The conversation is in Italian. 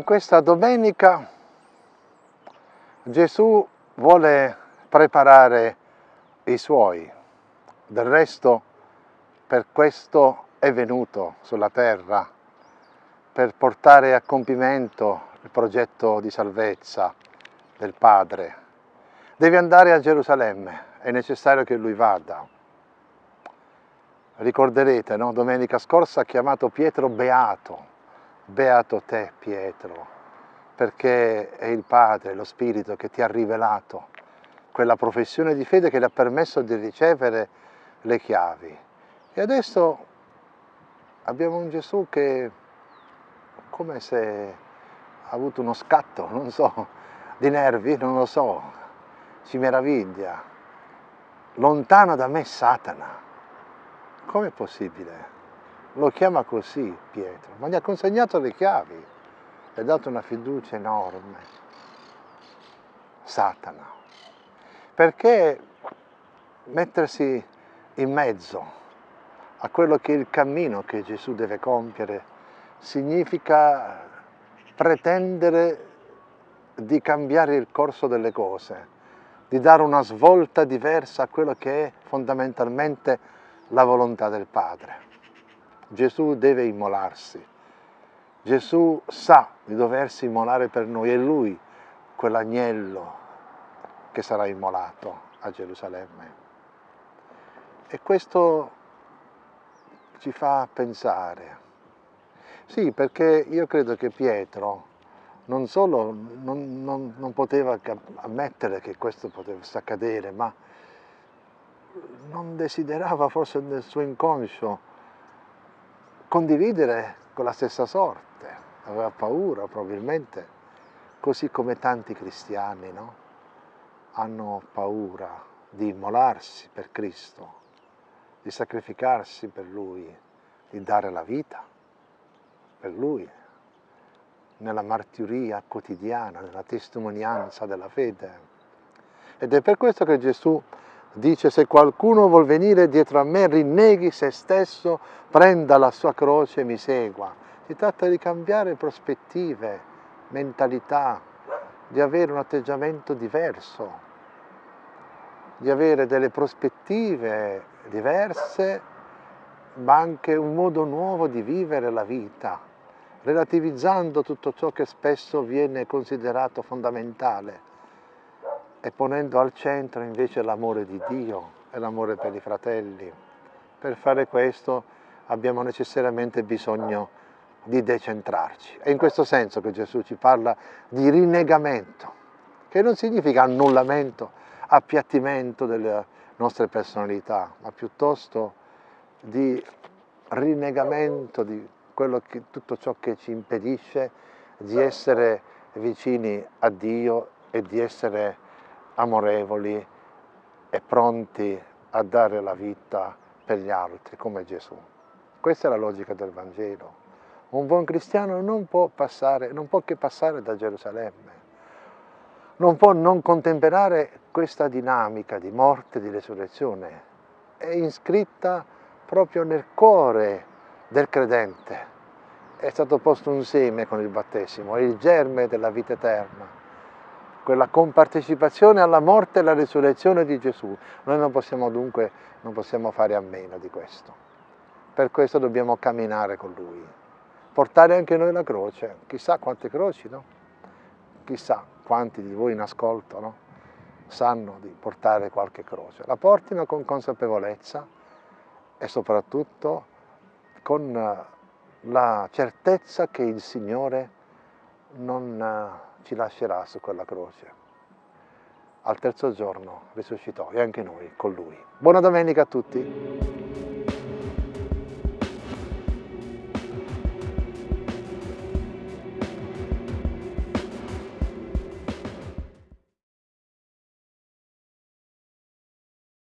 In questa domenica Gesù vuole preparare i suoi, del resto per questo è venuto sulla terra, per portare a compimento il progetto di salvezza del Padre. Deve andare a Gerusalemme, è necessario che lui vada. Ricorderete, no? domenica scorsa ha chiamato Pietro Beato, Beato te Pietro, perché è il Padre, lo Spirito che ti ha rivelato quella professione di fede che le ha permesso di ricevere le chiavi. E adesso abbiamo un Gesù che come se ha avuto uno scatto, non so, di nervi, non lo so, si meraviglia. Lontano da me Satana. Com'è possibile? Lo chiama così Pietro, ma gli ha consegnato le chiavi, gli ha dato una fiducia enorme. Satana. Perché mettersi in mezzo a quello che è il cammino che Gesù deve compiere significa pretendere di cambiare il corso delle cose, di dare una svolta diversa a quello che è fondamentalmente la volontà del Padre. Gesù deve immolarsi. Gesù sa di doversi immolare per noi, è Lui quell'agnello che sarà immolato a Gerusalemme. E questo ci fa pensare. Sì, perché io credo che Pietro non solo non, non, non poteva ammettere che questo potesse accadere, ma non desiderava forse nel suo inconscio condividere con la stessa sorte, aveva paura probabilmente, così come tanti cristiani no? hanno paura di immolarsi per Cristo, di sacrificarsi per Lui, di dare la vita per Lui, nella martiria quotidiana, nella testimonianza della fede. Ed è per questo che Gesù dice se qualcuno vuol venire dietro a me rinneghi se stesso, prenda la sua croce e mi segua. Si tratta di cambiare prospettive, mentalità, di avere un atteggiamento diverso, di avere delle prospettive diverse, ma anche un modo nuovo di vivere la vita, relativizzando tutto ciò che spesso viene considerato fondamentale e ponendo al centro invece l'amore di Dio e l'amore per i fratelli. Per fare questo abbiamo necessariamente bisogno di decentrarci. È in questo senso che Gesù ci parla di rinnegamento, che non significa annullamento, appiattimento delle nostre personalità, ma piuttosto di rinnegamento di che, tutto ciò che ci impedisce di essere vicini a Dio e di essere amorevoli e pronti a dare la vita per gli altri, come Gesù. Questa è la logica del Vangelo. Un buon cristiano non può, passare, non può che passare da Gerusalemme, non può non contemperare questa dinamica di morte e di resurrezione. È iscritta proprio nel cuore del credente. È stato posto un seme con il battesimo, è il germe della vita eterna quella compartecipazione alla morte e alla risurrezione di Gesù. Noi non possiamo dunque non possiamo fare a meno di questo. Per questo dobbiamo camminare con Lui, portare anche noi la croce. Chissà quante croci, no? Chissà quanti di voi in ascolto, no? Sanno di portare qualche croce. La portino con consapevolezza e soprattutto con la certezza che il Signore non ci lascerà su quella croce. Al terzo giorno risuscitò e anche noi con lui. Buona domenica a tutti!